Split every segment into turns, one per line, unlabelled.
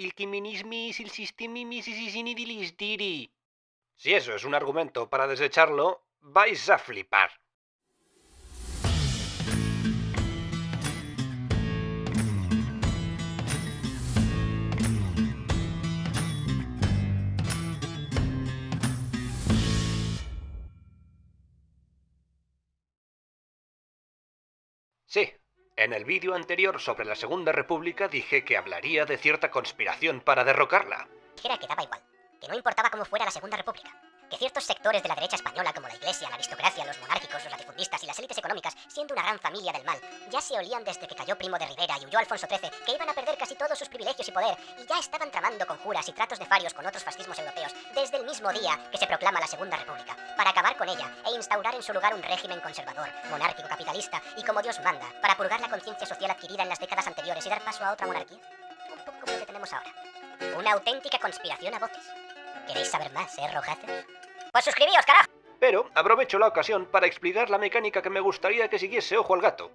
Il quiminismis, il sistimimis, diri.
Si eso es un argumento para desecharlo, vais a flipar. Sí, en el vídeo anterior sobre la Segunda República dije que hablaría de cierta conspiración para derrocarla.
Dijera que daba igual, que no importaba cómo fuera la Segunda República, que ciertos sectores de la derecha española como la Iglesia, la aristocracia, los monárquicos, los latifundistas y las élites económicas, siendo una gran familia del mal, ya se olían desde que cayó Primo de Rivera y huyó Alfonso XIII que iban a perder casi todos sus privilegios y poder, y ya estaban tramando conjuras y tratos nefarios con otros fascismos europeos desde el mismo día que se proclama la Segunda República, para acabar con ella e instaurar en su lugar un régimen conservador, monárquico, capitalista y como Dios manda, para purgar la conciencia social adquirida en las décadas anteriores y dar paso a otra monarquía. Un poco como lo que tenemos ahora. Una auténtica conspiración a voces. ¿Queréis saber más, eh? Pues suscribíos, carajo.
Pero aprovecho la ocasión para explicar la mecánica que me gustaría que siguiese Ojo al Gato.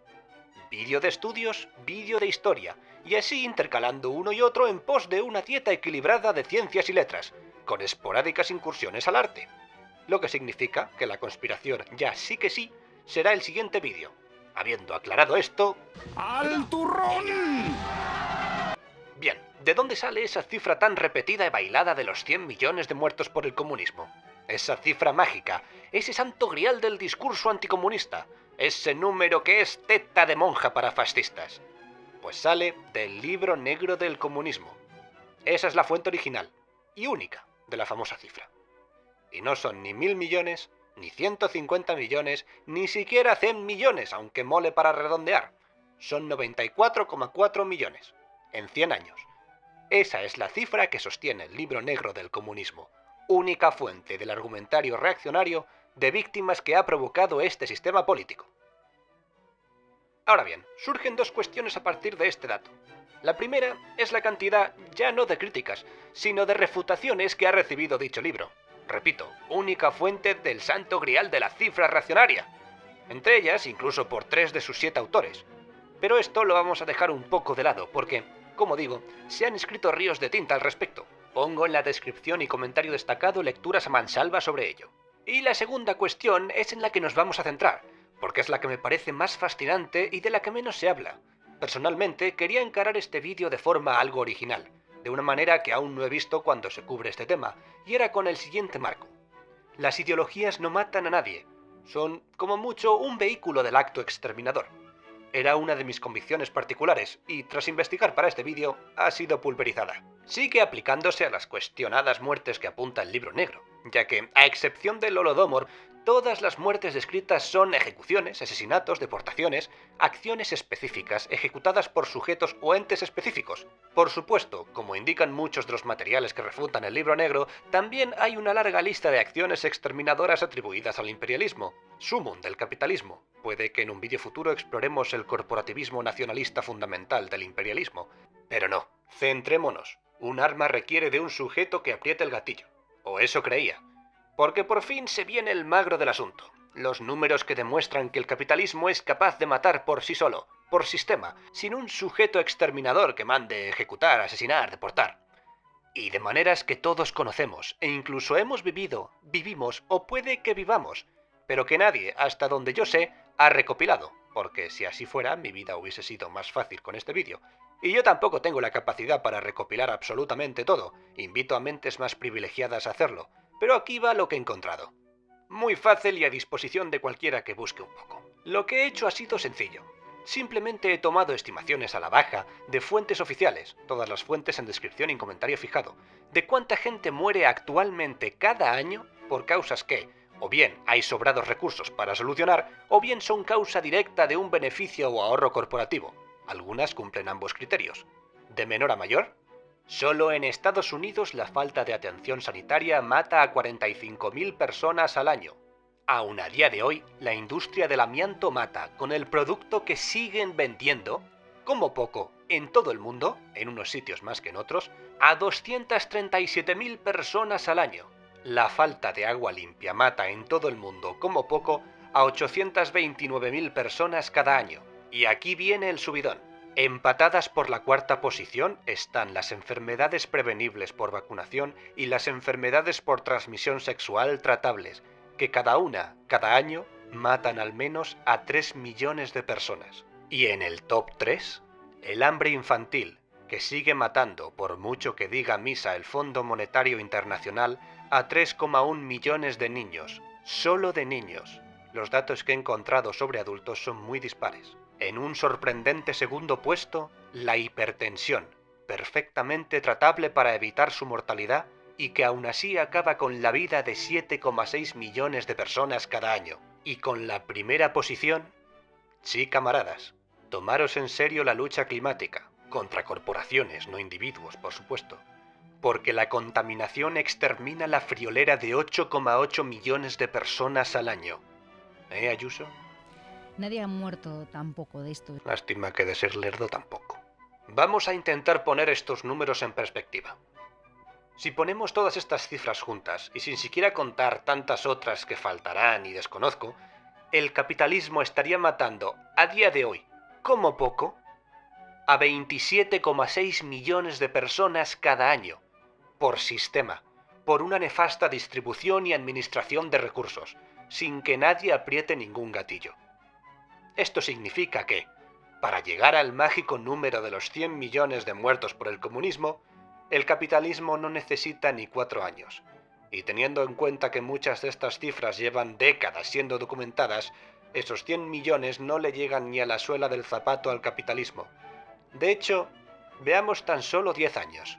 Vídeo de estudios, vídeo de historia, y así intercalando uno y otro en pos de una dieta equilibrada de ciencias y letras, con esporádicas incursiones al arte. Lo que significa que la conspiración ya sí que sí será el siguiente vídeo. Habiendo aclarado esto...
¡Al turrón!
Bien, ¿de dónde sale esa cifra tan repetida y bailada de los 100 millones de muertos por el comunismo? Esa cifra mágica, ese santo grial del discurso anticomunista, ese número que es teta de monja para fascistas. Pues sale del libro negro del comunismo. Esa es la fuente original y única de la famosa cifra. Y no son ni mil millones, ni 150 millones, ni siquiera 100 millones, aunque mole para redondear. Son 94,4 millones, en 100 años. Esa es la cifra que sostiene el libro negro del comunismo, única fuente del argumentario reaccionario de víctimas que ha provocado este sistema político. Ahora bien, surgen dos cuestiones a partir de este dato. La primera es la cantidad ya no de críticas, sino de refutaciones que ha recibido dicho libro. Repito, única fuente del santo grial de la cifra reaccionaria. Entre ellas, incluso por tres de sus siete autores. Pero esto lo vamos a dejar un poco de lado, porque, como digo, se han escrito ríos de tinta al respecto, Pongo en la descripción y comentario destacado lecturas a mansalva sobre ello. Y la segunda cuestión es en la que nos vamos a centrar, porque es la que me parece más fascinante y de la que menos se habla. Personalmente quería encarar este vídeo de forma algo original, de una manera que aún no he visto cuando se cubre este tema, y era con el siguiente marco. Las ideologías no matan a nadie, son como mucho un vehículo del acto exterminador. Era una de mis convicciones particulares y tras investigar para este vídeo ha sido pulverizada sigue aplicándose a las cuestionadas muertes que apunta el libro negro, ya que, a excepción del Holodomor, todas las muertes descritas son ejecuciones, asesinatos, deportaciones, acciones específicas ejecutadas por sujetos o entes específicos. Por supuesto, como indican muchos de los materiales que refutan el libro negro, también hay una larga lista de acciones exterminadoras atribuidas al imperialismo, sumum del capitalismo. Puede que en un vídeo futuro exploremos el corporativismo nacionalista fundamental del imperialismo, pero no, centrémonos un arma requiere de un sujeto que apriete el gatillo. O eso creía. Porque por fin se viene el magro del asunto. Los números que demuestran que el capitalismo es capaz de matar por sí solo, por sistema, sin un sujeto exterminador que mande ejecutar, asesinar, deportar. Y de maneras que todos conocemos, e incluso hemos vivido, vivimos o puede que vivamos, pero que nadie, hasta donde yo sé, ha recopilado, porque si así fuera mi vida hubiese sido más fácil con este vídeo, y yo tampoco tengo la capacidad para recopilar absolutamente todo, invito a mentes más privilegiadas a hacerlo, pero aquí va lo que he encontrado. Muy fácil y a disposición de cualquiera que busque un poco. Lo que he hecho ha sido sencillo. Simplemente he tomado estimaciones a la baja de fuentes oficiales, todas las fuentes en descripción y comentario fijado, de cuánta gente muere actualmente cada año por causas que, o bien hay sobrados recursos para solucionar, o bien son causa directa de un beneficio o ahorro corporativo, algunas cumplen ambos criterios. De menor a mayor, solo en Estados Unidos la falta de atención sanitaria mata a 45.000 personas al año. Aún a día de hoy, la industria del amianto mata, con el producto que siguen vendiendo, como poco, en todo el mundo, en unos sitios más que en otros, a 237.000 personas al año. La falta de agua limpia mata en todo el mundo, como poco, a 829.000 personas cada año. Y aquí viene el subidón. Empatadas por la cuarta posición están las enfermedades prevenibles por vacunación y las enfermedades por transmisión sexual tratables, que cada una, cada año, matan al menos a 3 millones de personas. Y en el top 3, el hambre infantil, que sigue matando, por mucho que diga misa el Fondo Monetario Internacional, a 3,1 millones de niños, solo de niños. Los datos que he encontrado sobre adultos son muy dispares. En un sorprendente segundo puesto, la hipertensión, perfectamente tratable para evitar su mortalidad y que aún así acaba con la vida de 7,6 millones de personas cada año. Y con la primera posición, sí camaradas, tomaros en serio la lucha climática, contra corporaciones, no individuos, por supuesto, porque la contaminación extermina la friolera de 8,8 millones de personas al año. ¿Eh, Ayuso?
Nadie ha muerto tampoco de esto.
Lástima que de ser lerdo tampoco. Vamos a intentar poner estos números en perspectiva. Si ponemos todas estas cifras juntas, y sin siquiera contar tantas otras que faltarán y desconozco, el capitalismo estaría matando, a día de hoy, como poco, a 27,6 millones de personas cada año, por sistema, por una nefasta distribución y administración de recursos, sin que nadie apriete ningún gatillo. Esto significa que, para llegar al mágico número de los 100 millones de muertos por el comunismo, el capitalismo no necesita ni cuatro años. Y teniendo en cuenta que muchas de estas cifras llevan décadas siendo documentadas, esos 100 millones no le llegan ni a la suela del zapato al capitalismo. De hecho, veamos tan solo 10 años.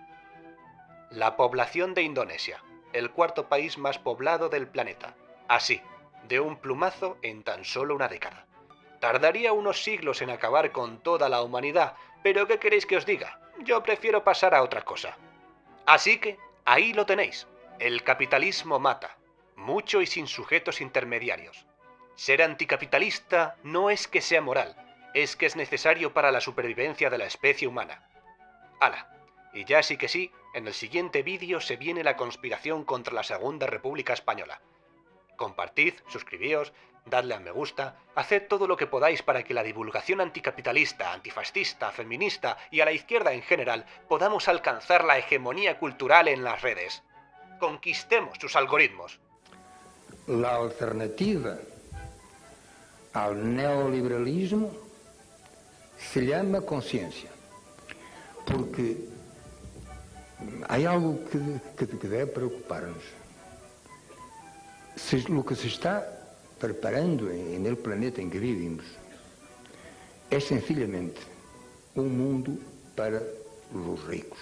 La población de Indonesia, el cuarto país más poblado del planeta. Así, de un plumazo en tan solo una década. Tardaría unos siglos en acabar con toda la humanidad, pero ¿qué queréis que os diga? Yo prefiero pasar a otra cosa. Así que, ahí lo tenéis. El capitalismo mata, mucho y sin sujetos intermediarios. Ser anticapitalista no es que sea moral, es que es necesario para la supervivencia de la especie humana. Ala, y ya sí que sí, en el siguiente vídeo se viene la conspiración contra la Segunda República Española. Compartid, suscribíos, dadle a me gusta, haced todo lo que podáis para que la divulgación anticapitalista, antifascista, feminista y a la izquierda en general podamos alcanzar la hegemonía cultural en las redes. Conquistemos sus algoritmos.
La alternativa al neoliberalismo se llama conciencia, porque hay algo que, que, que debe preocuparnos. Se, lo que se está preparando el planeta en que vivimos es sencillamente un mundo para los ricos.